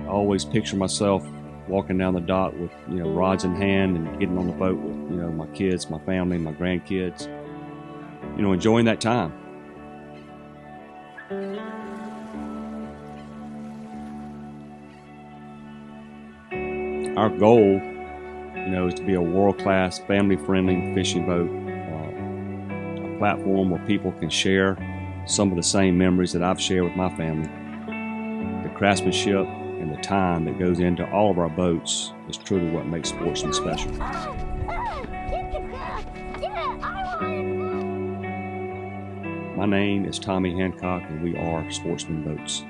I always picture myself walking down the dock with you know rods in hand and getting on the boat with you know my kids, my family, my grandkids. You know, enjoying that time. Our goal, you know, is to be a world-class, family-friendly fishing boat, uh, a platform where people can share some of the same memories that I've shared with my family. The craftsmanship and the time that goes into all of our boats is truly what makes Sportsman special. My name is Tommy Hancock, and we are Sportsman Boats.